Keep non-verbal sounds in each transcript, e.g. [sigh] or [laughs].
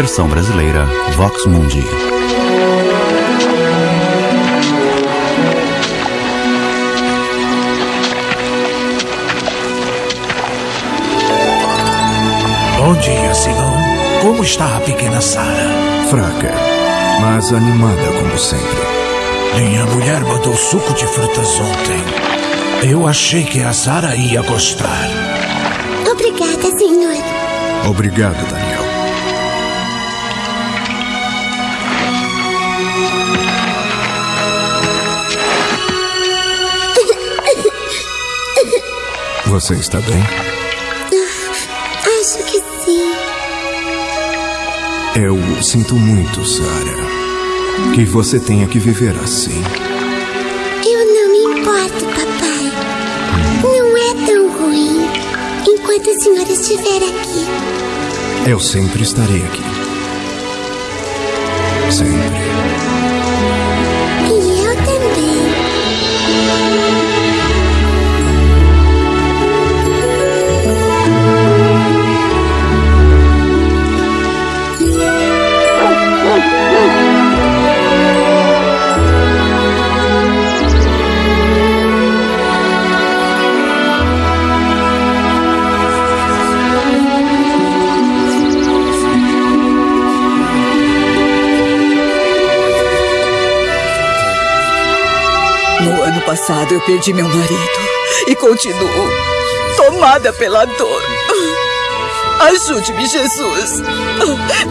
Versão brasileira Vox Mundi. Bom dia, Simão. Como está a pequena Sara? Fraca, mas animada como sempre. Minha mulher mandou suco de frutas ontem. Eu achei que a Sara ia gostar. Obrigada, senhor. Obrigado, Daniel. Você está bem? Acho que sim. Eu sinto muito, Sarah. Que você tenha que viver assim. Eu não me importo, papai. Não é tão ruim. Enquanto o senhor estiver aqui. Eu sempre estarei aqui. Sempre. Passado eu perdi meu marido e continuo tomada pela dor. Ajude-me, Jesus.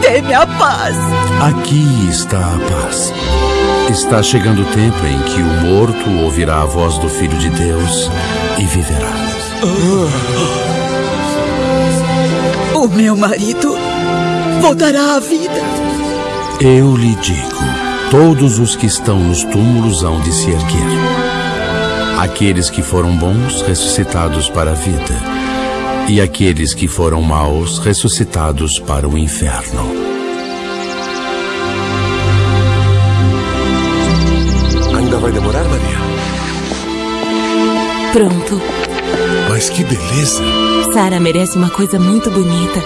Dê-me a paz. Aqui está a paz. Está chegando o tempo em que o morto ouvirá a voz do Filho de Deus e viverá. O meu marido voltará à vida. Eu lhe digo: todos os que estão nos túmulos hão de se erguer. Aqueles que foram bons, ressuscitados para a vida, e aqueles que foram maus, ressuscitados para o inferno. Ainda vai demorar, Maria? Pronto. Mas que beleza! Sara merece uma coisa muito bonita.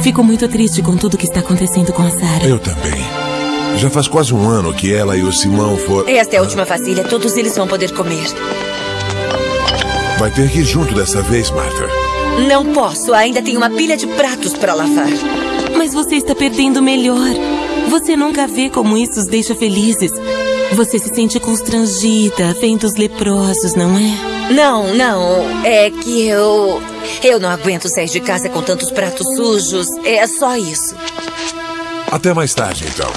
Fico muito triste com tudo que está acontecendo com a Sara. Eu também. Já faz quase um ano que ela e o Simão foram. Esta é a última vasilha. Todos eles vão poder comer. Vai ter que ir junto dessa vez, Martha. Não posso. Ainda tem uma pilha de pratos para lavar. Mas você está perdendo o melhor. Você nunca vê como isso os deixa felizes. Você se sente constrangida, vendo os leprosos, não é? Não, não. É que eu. Eu não aguento sair de casa com tantos pratos sujos. É só isso. Até mais tarde, então.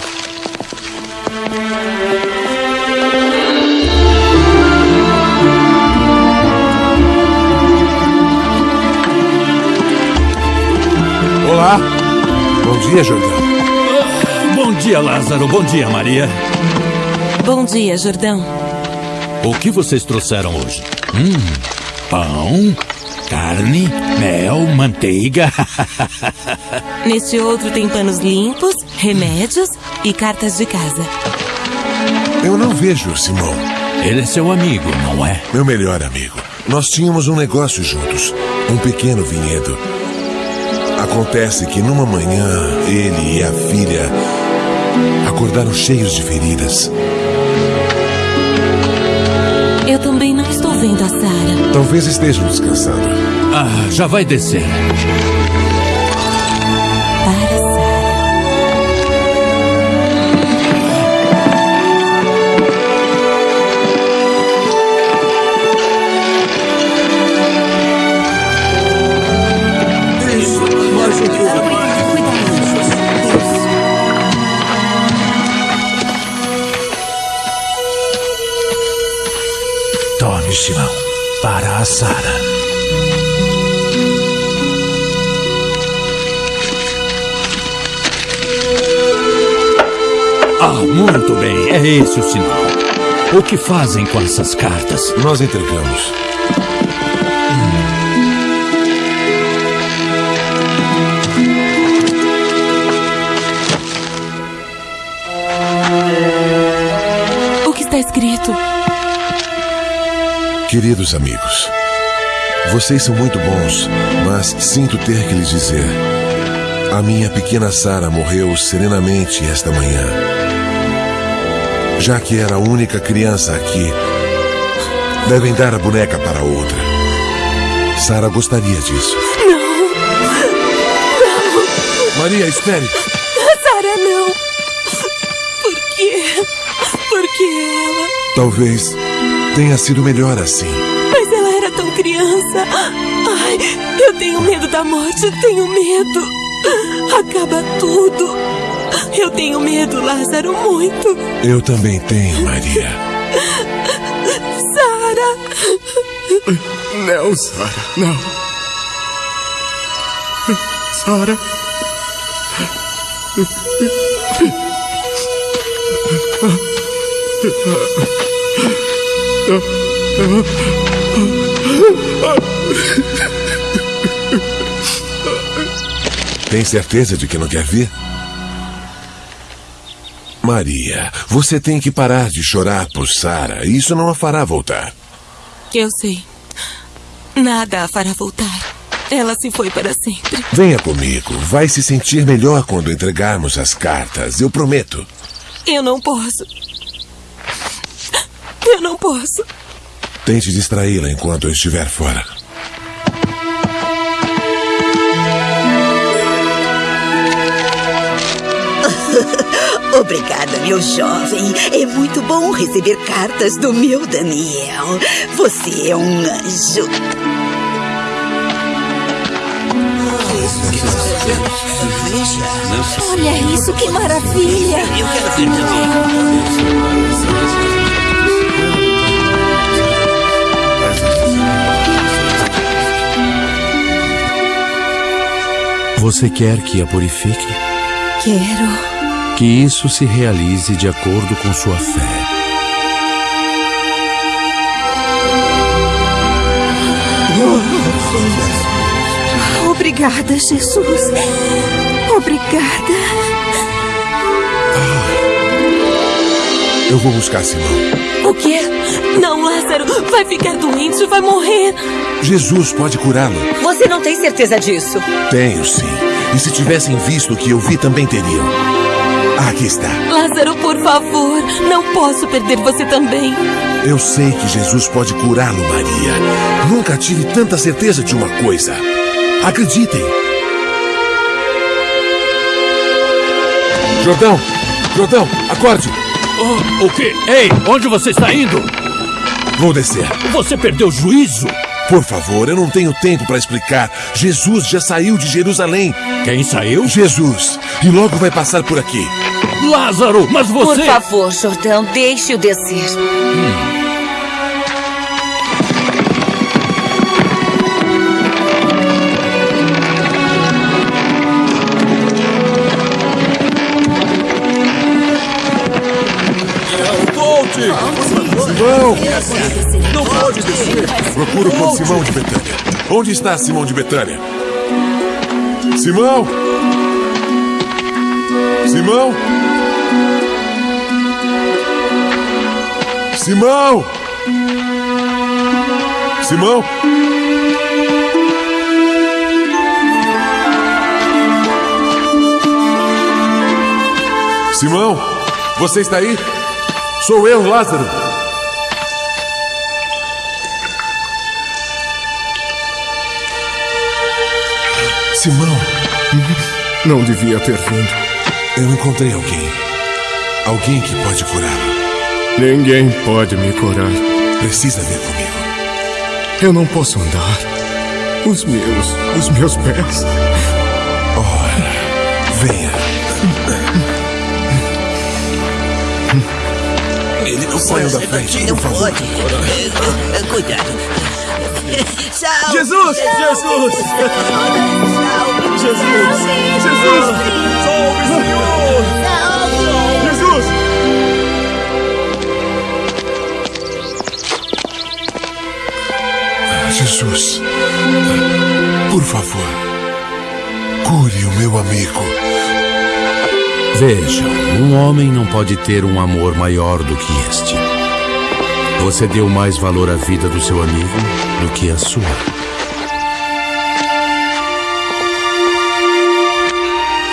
Olá. Bom dia, Jordão. Bom dia, Lázaro. Bom dia, Maria. Bom dia, Jordão. O que vocês trouxeram hoje? Hum, pão, carne, mel, manteiga. [laughs] Neste outro tem panos limpos, remédios e cartas de casa. Eu não vejo o Simão. Ele é seu amigo, não é? Meu melhor amigo. Nós tínhamos um negócio juntos. Um pequeno vinhedo. Acontece que numa manhã, ele e a filha acordaram cheios de feridas. Eu também não estou vendo a Sara. Talvez estejam descansando. Ah, já vai descer. Para Muito bem, é esse o sinal. O que fazem com essas cartas? Nós entregamos. O que está escrito? Queridos amigos, vocês são muito bons, mas sinto ter que lhes dizer. A minha pequena Sara morreu serenamente esta manhã. Já que era a única criança aqui, devem dar a boneca para outra. Sara gostaria disso. Não! Não! Maria, espere! Sara, não! Por quê? Por que ela? Talvez tenha sido melhor assim. Mas ela era tão criança. Ai, eu tenho medo da morte, eu tenho medo. Acaba tudo. Eu tenho medo, Lázaro, muito. Eu também tenho, Maria. Sara! Não, Sara, não. Sara. Tem certeza de que não quer vir? Maria, você tem que parar de chorar por Sara. Isso não a fará voltar. Eu sei. Nada a fará voltar. Ela se foi para sempre. Venha comigo. Vai se sentir melhor quando entregarmos as cartas. Eu prometo. Eu não posso. Eu não posso. Tente distraí-la enquanto eu estiver fora. Obrigada, meu jovem. É muito bom receber cartas do meu Daniel. Você é um anjo. Olha isso, que maravilha! Eu quero ver também. Você quer que a purifique? Quero. Que isso se realize de acordo com sua fé. Obrigada, Jesus. Obrigada. Eu vou buscar Simão. O quê? Não, Lázaro. Vai ficar doente, vai morrer. Jesus pode curá-lo. Você não tem certeza disso? Tenho, sim. E se tivessem visto o que eu vi, também teriam. Aqui está. Lázaro, por favor. Não posso perder você também. Eu sei que Jesus pode curá-lo, Maria. Nunca tive tanta certeza de uma coisa. Acreditem. Jordão! Jordão, acorde! Oh, o quê? Ei, onde você está indo? Vou descer. Você perdeu o juízo? Por favor, eu não tenho tempo para explicar. Jesus já saiu de Jerusalém. Quem saiu? Jesus. E logo vai passar por aqui. Lázaro, mas você. Por favor, Jordão, deixe-o descer. Volte! Simão! Não pode descer! Procuro por Simão de Betânia. Onde está Simão de Betânia? Simão! Simão! Simão! Simão! Simão! Você está aí? Sou eu, Lázaro. Simão, Não devia ter vindo. eu encontrei alguém. Alguém que pode curá-lo. Ninguém pode me curar. Precisa vir comigo. Eu não posso andar. Os meus, os meus pés. Ora, venha. Ele não pode da frente, não por favor. pode. É, é, Cuidado. Salve! Jesus! Jesus! Jesus! Jesus! Salve, Senhor! Jesus! Jesus, por favor, cure o meu amigo. Vejam, um homem não pode ter um amor maior do que este. Você deu mais valor à vida do seu amigo do que à sua.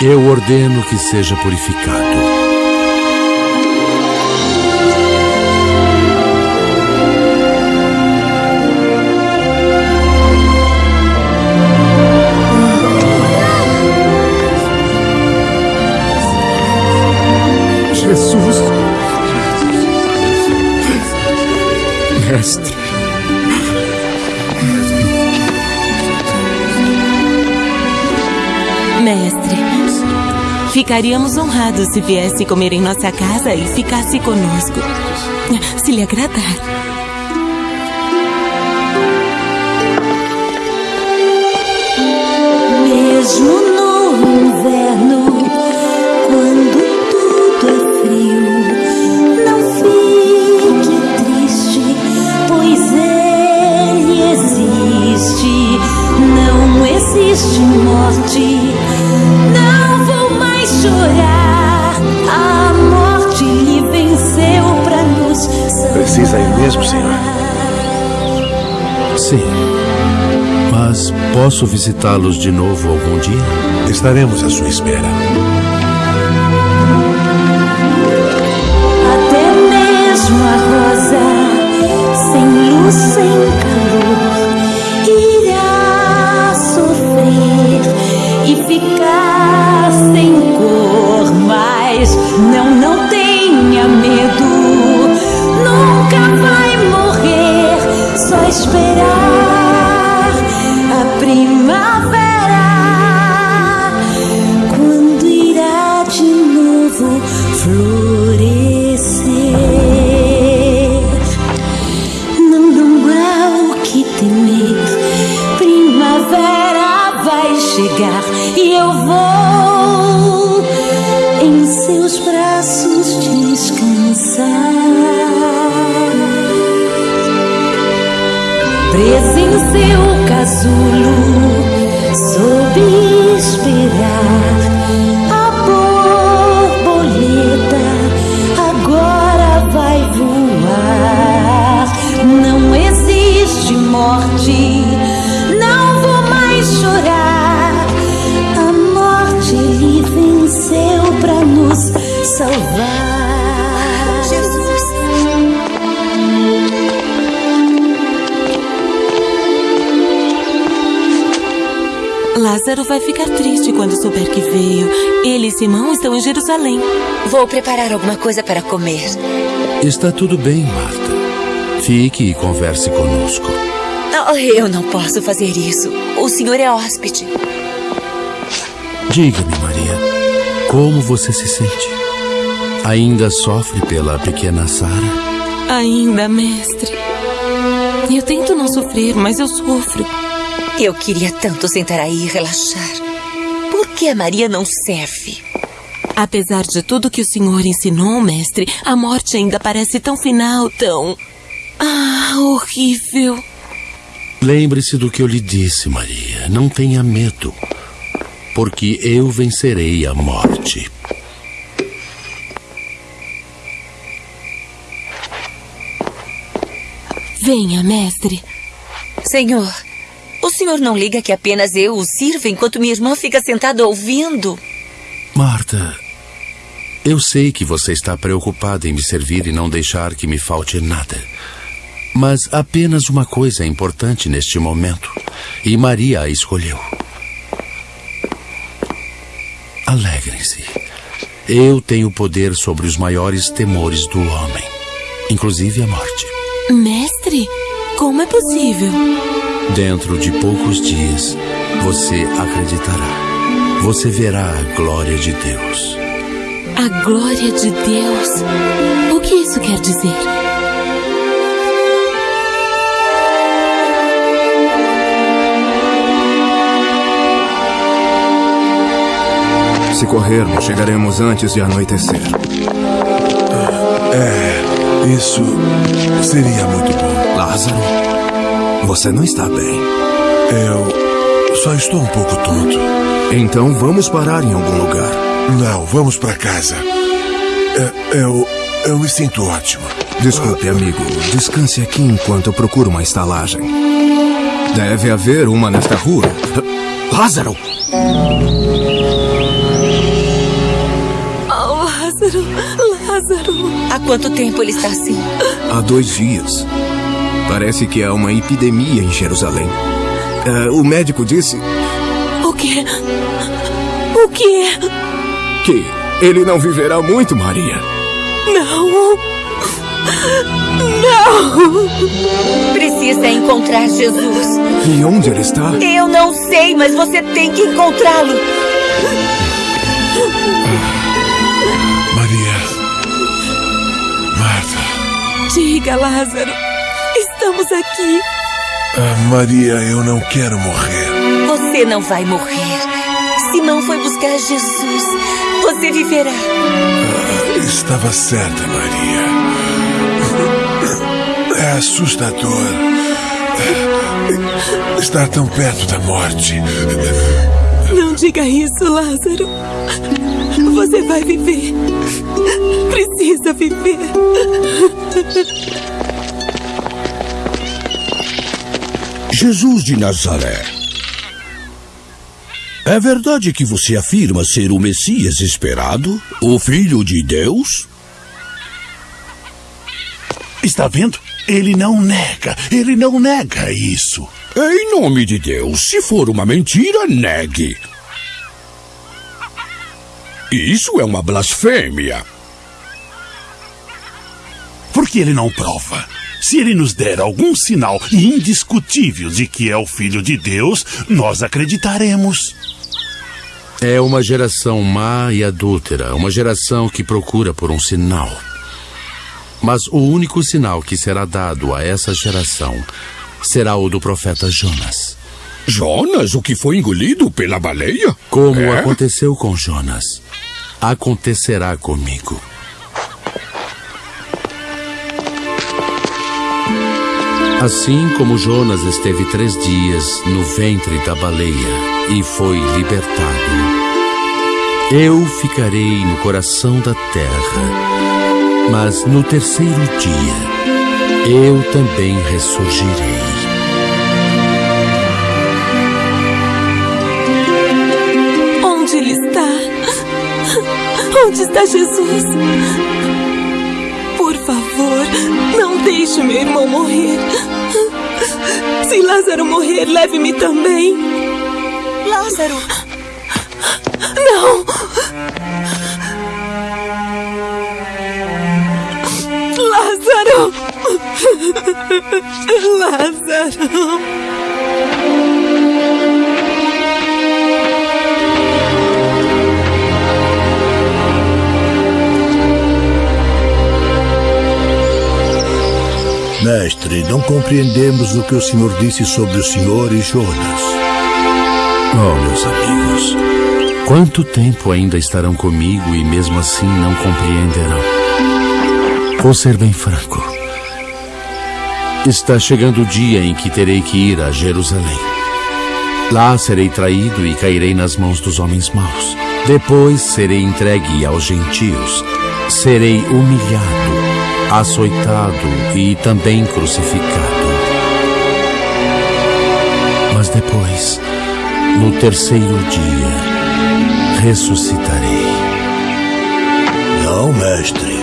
Eu ordeno que seja purificado. Mestre. Mestre, ficaríamos honrados se viesse comer em nossa casa e ficasse conosco. Se lhe agradar. Mesmo posso visitá-los de novo algum dia? Estaremos à sua espera. Até mesmo a rosa, sem luz, sem calor, irá sofrer e ficar sem cor. Mas não, não tenha medo, nunca vai morrer. Só esperar a primavera, Lázaro vai ficar triste quando souber que veio. Ele e Simão estão em Jerusalém. Vou preparar alguma coisa para comer. Está tudo bem, Marta. Fique e converse conosco. Oh, eu não posso fazer isso. O senhor é hóspede. Diga-me, Maria, como você se sente? Ainda sofre pela pequena Sara? Ainda, mestre. Eu tento não sofrer, mas eu sofro. Eu queria tanto sentar aí e relaxar. Por que a Maria não serve? Apesar de tudo que o senhor ensinou, mestre, a morte ainda parece tão final, tão. Ah, horrível. Lembre-se do que eu lhe disse, Maria. Não tenha medo. Porque eu vencerei a morte. Venha, mestre. Senhor, senhor não liga que apenas eu o sirvo enquanto minha irmã fica sentada ouvindo? Marta, eu sei que você está preocupada em me servir e não deixar que me falte nada. Mas apenas uma coisa é importante neste momento. E Maria a escolheu. Alegrem-se. Eu tenho poder sobre os maiores temores do homem, inclusive a morte. Mestre, como é possível? Dentro de poucos dias, você acreditará. Você verá a glória de Deus. A glória de Deus. O que isso quer dizer? Se corrermos, chegaremos antes de anoitecer. É, isso seria muito bom. Lázaro, você não está bem. Eu só estou um pouco tonto. Então vamos parar em algum lugar. Não, vamos para casa. É, Eu, eu me sinto ótimo. Desculpe, amigo. Descanse aqui enquanto eu procuro uma estalagem. Deve haver uma nesta rua. Lázaro! Oh, Lázaro, Lázaro. Há quanto tempo ele está assim? Há dois dias. Parece que há uma epidemia em Jerusalém. Ah, o médico disse O quê? O quê? que ele não viverá muito, Maria. Não. Não. Precisa encontrar Jesus. E onde ele está? Eu não sei, mas você tem que encontrá-lo. Maria. Marta. Diga, Lázaro. Estamos aqui. Ah, Maria, eu não quero morrer. Você não vai morrer. Simão foi buscar Jesus. Você viverá. Ah, estava certa, Maria. É assustador. Estar tão perto da morte. Não diga isso, Lázaro. Você vai viver. Precisa viver. Jesus de Nazaré. É verdade que você afirma ser o Messias esperado? O Filho de Deus? Está vendo? Ele não nega. Ele não nega isso. Em nome de Deus, se for uma mentira, negue. Isso é uma blasfêmia. Por que ele não prova? Se ele nos der algum sinal indiscutível de que é o Filho de Deus, nós acreditaremos. É uma geração má e adúltera, uma geração que procura por um sinal. Mas o único sinal que será dado a essa geração será o do profeta Jonas. Jonas, o que foi engolido pela baleia? Como É? aconteceu com Jonas, acontecerá comigo. Assim como Jonas esteve três dias no ventre da baleia e foi libertado, eu ficarei no coração da terra, mas no terceiro dia eu também ressurgirei. Onde ele está? Onde está Jesus? Por favor, não deixe meu irmão morrer. Se Lázaro morrer, leve-me também. Lázaro! Não! Lázaro! Lázaro! Mestre, não compreendemos o que o senhor disse sobre o senhor e Jonas. Oh, meus amigos, quanto tempo ainda estarão comigo e mesmo assim não compreenderão? Vou ser bem franco. Está chegando o dia em que terei que ir a Jerusalém. Lá serei traído e cairei nas mãos dos homens maus. Depois serei entregue aos gentios. Serei humilhado, açoitado e também crucificado. Mas depois, no terceiro dia, ressuscitarei. Não, mestre.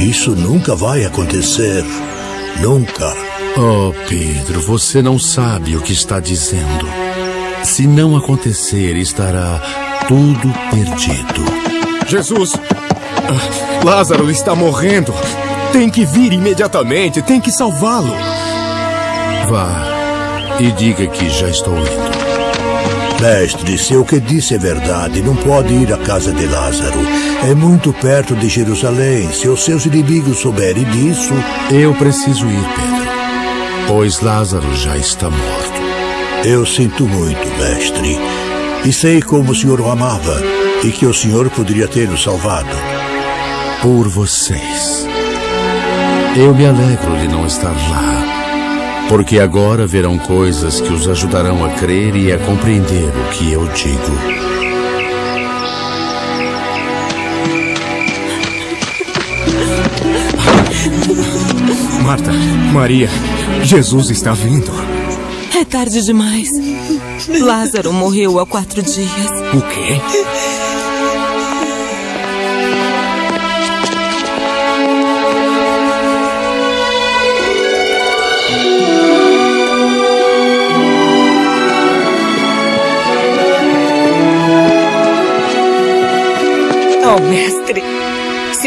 Isso nunca vai acontecer. Nunca. Oh, Pedro, você não sabe o que está dizendo. Se não acontecer, estará tudo perdido. Jesus! Lázaro está morrendo. Tem que vir imediatamente. Tem que salvá-lo. Vá e diga que já estou indo. Mestre, se o que disse é verdade, não pode ir à casa de Lázaro. É muito perto de Jerusalém. Se os seus inimigos souberem disso. Eu preciso ir, Pedro. Pois Lázaro já está morto. Eu sinto muito, mestre. E sei como o senhor o amava. E que o senhor poderia ter o salvado. Por vocês. Eu me alegro de não estar lá. Porque agora verão coisas que os ajudarão a crer e a compreender o que eu digo. Marta, Maria, Jesus está vindo. É tarde demais. Lázaro morreu há quatro dias. O quê?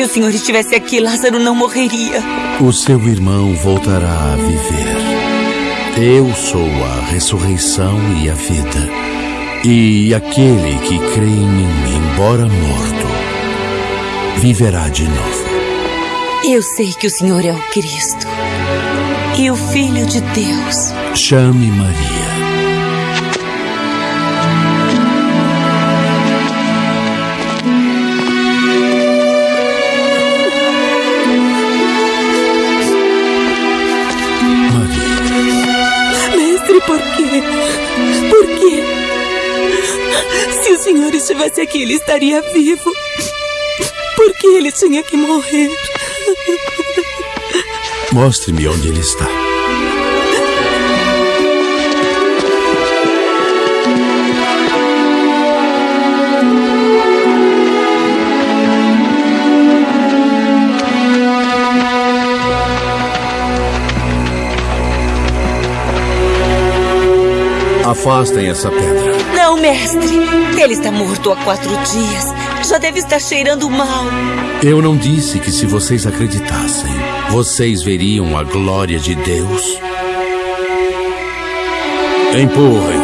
O senhor estivesse aqui, Lázaro não morreria. O seu irmão voltará a viver. Eu sou a ressurreição e a vida. E aquele que crê em mim, embora morto, viverá de novo. Eu sei que o senhor é o Cristo e o Filho de Deus. Chame Maria. Mestre, por quê? Por quê? Se o senhor estivesse aqui, ele estaria vivo. Por que ele tinha que morrer? Mostre-me onde ele está. Afastem essa pedra. Não, mestre. Ele está morto há quatro dias. Já deve estar cheirando mal. Eu não disse que se vocês acreditassem, vocês veriam a glória de Deus? Empurrem.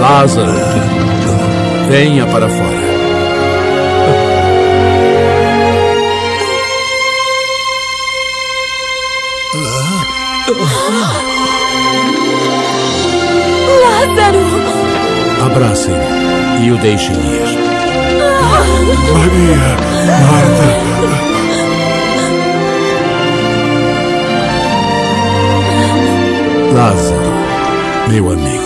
Lázaro, venha para fora. Abracem e o deixem ir. Maria, Marta. Lázaro, meu amigo.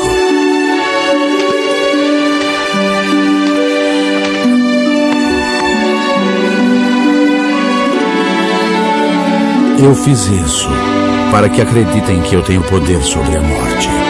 Eu fiz isso para que acreditem que eu tenho poder sobre a morte.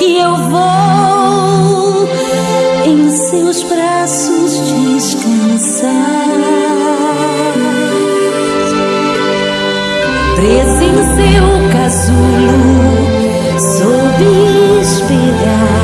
e eu vou em seus braços descansar. preso em seu casulo, sou esperar.